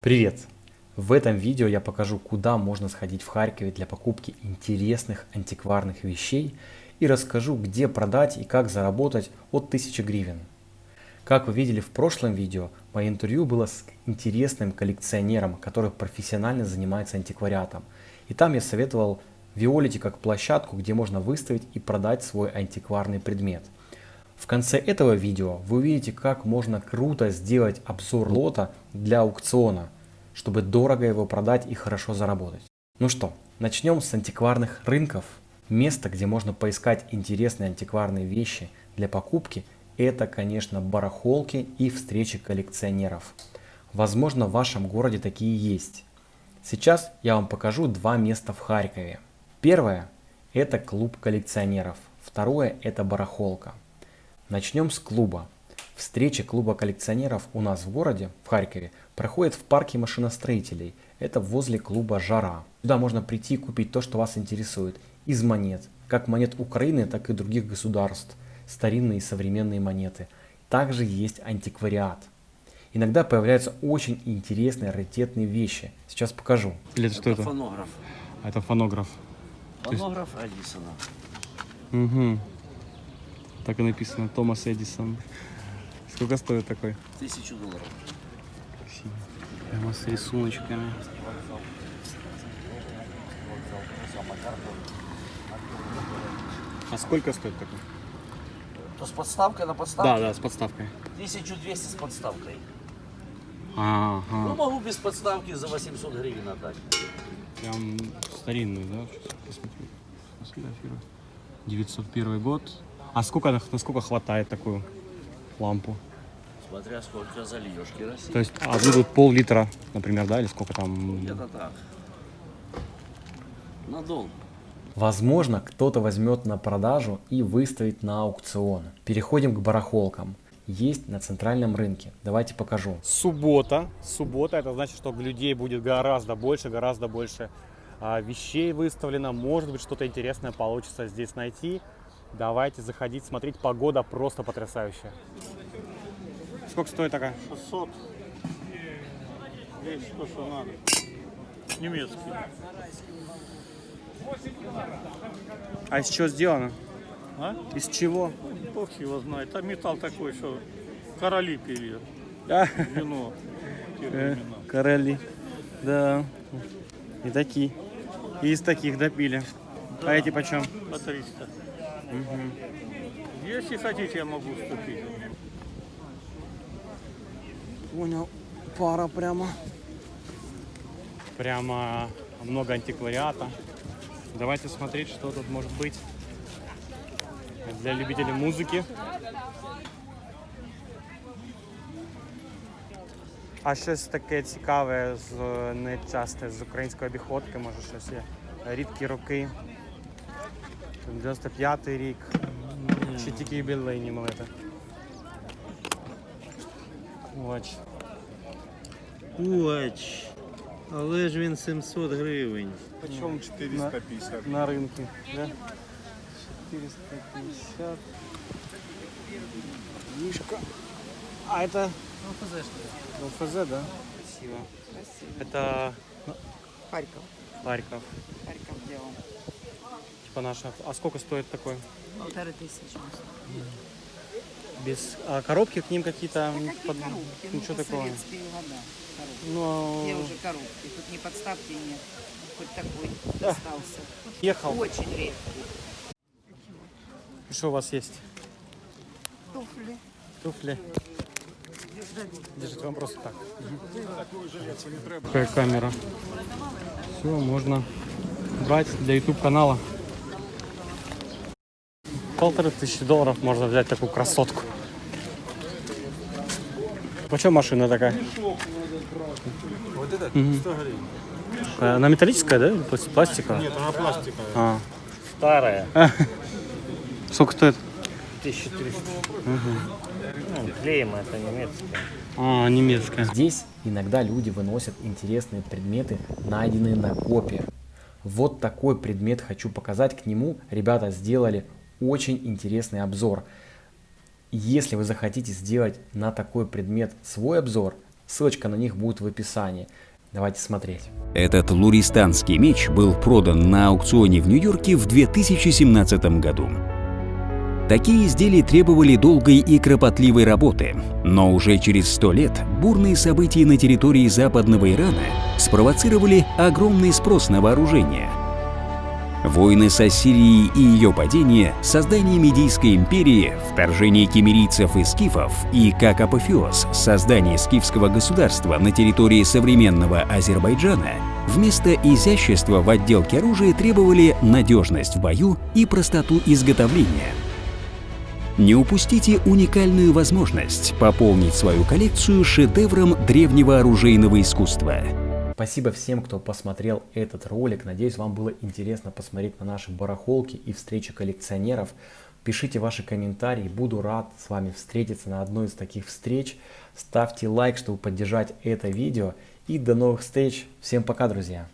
Привет! В этом видео я покажу, куда можно сходить в Харькове для покупки интересных антикварных вещей и расскажу, где продать и как заработать от 1000 гривен. Как вы видели в прошлом видео, мое интервью было с интересным коллекционером, который профессионально занимается антиквариатом. И там я советовал Виолите как площадку, где можно выставить и продать свой антикварный предмет. В конце этого видео вы увидите, как можно круто сделать обзор лота для аукциона, чтобы дорого его продать и хорошо заработать. Ну что, начнем с антикварных рынков. Место, где можно поискать интересные антикварные вещи для покупки, это, конечно, барахолки и встречи коллекционеров. Возможно, в вашем городе такие есть. Сейчас я вам покажу два места в Харькове. Первое – это клуб коллекционеров. Второе – это барахолка. Начнем с клуба. Встреча клуба коллекционеров у нас в городе, в Харькове, проходит в парке машиностроителей. Это возле клуба «Жара». Сюда можно прийти и купить то, что вас интересует. Из монет. Как монет Украины, так и других государств. Старинные и современные монеты. Также есть антиквариат. Иногда появляются очень интересные раритетные вещи. Сейчас покажу. Или это что это? Фонограф. Это фонограф. Фонограф Эдисона. Угу. Так и написано. Томас Эдисон. Сколько стоит такой? Тысячу долларов. Красиво. Прямо с рисуночками. А сколько стоит такой? То с подставкой на подставке? Да, да, с подставкой. 1200 с подставкой. Ну, Ага. могу без подставки за 800 гривен отдать. Прям старинный, да? Сейчас посмотрю. Сфотографирую. 901 год. А сколько, на- насколько хватает такую лампу? Смотря сколько зальешь керосин. То есть, а будут пол-литра, например, да, или сколько там? Где-то так. На дом. Возможно, кто-то возьмет на продажу и выставит на аукцион. Переходим к барахолкам. Есть на центральном рынке. Давайте покажу. Суббота. Суббота это значит, что людей будет гораздо больше, гораздо больше а, вещей выставлено. Может быть, что-то интересное получится здесь найти. Давайте заходить, смотреть. Погода просто потрясающая. Сколько стоит такая? 600. Есть то, что надо. Немецкий. А из чего сделано? А? Из чего? Бог его знает. А металл такой, что короли пили А, вино э, короли. Да. И такие. И из таких допили. А эти почем? По 300. Если хотите, я могу уступить. Понял. Пара прямо. Прямо много антиквариата. Давайте смотреть, что тут может быть. Для любителей музыки. А щось таке цікаве з нечасте з української обіходки, може щось є. Рідкі роки. 95-й рік. Ще тільки юбілейні малити. Ось. Уач. Але ж він 700 гривень. Почем 450 на, на рынке, да? 450. Мишка. А это ЛФЗ, что ли? ЛФЗ, да? Красиво. Красиво. Это Харьков. Харьков. Харьков делал. Типа наша. А сколько стоит такой? Полторы тысячи. Без а коробки к ним какие-то? Да какие под- коробки? Ничего ну, такого. года. Ну, Где уже коробки? Тут ни подставки нет. Хоть такой остался. ехал. Очень редкий. Что у вас есть? Туфли. Туфли. Держите вам просто так. Какая камера. Все, можно брать для YouTube канала. Полторы тысячи долларов можно взять такую красотку. Почем машина такая? Вот это Мгм. 100 гривен. Э, Она металлическая, да? Пластиковая? Нет, она пластиковая. А. Старая. Сколько стоит? 1300. Ну, клеем это немецкая. А, немецкая. Здесь иногда люди выносят интересные предметы, найденные на копе. Вот такой предмет хочу показать. К нему ребята сделали очень интересный обзор. Если вы захотите сделать на такой предмет свой обзор, Ссылочка на них будет в описании. Давайте смотреть. Этот луристанский меч был продан на аукционе в Нью-Йорке в 2017 году. Такие изделия требовали долгой и кропотливой работы, но уже через сто лет бурные события на территории западного Ирана спровоцировали огромный спрос на вооружение. Войны с Ассирией и ее падение, создание Медийской империи, вторжение кемерийцев и скифов и, как апофеоз, создание скифского государства на территории современного Азербайджана вместо изящества в отделке оружия требовали надежность в бою и простоту изготовления. Не упустите уникальную возможность пополнить свою коллекцию шедевром древнего оружейного искусства. Спасибо всем, кто посмотрел этот ролик. Надеюсь, вам было интересно посмотреть на наши барахолки и встречи коллекционеров. Пишите ваши комментарии, буду рад с вами встретиться на одной из таких встреч. Ставьте лайк, чтобы поддержать это видео. И до новых встреч. Всем пока, друзья!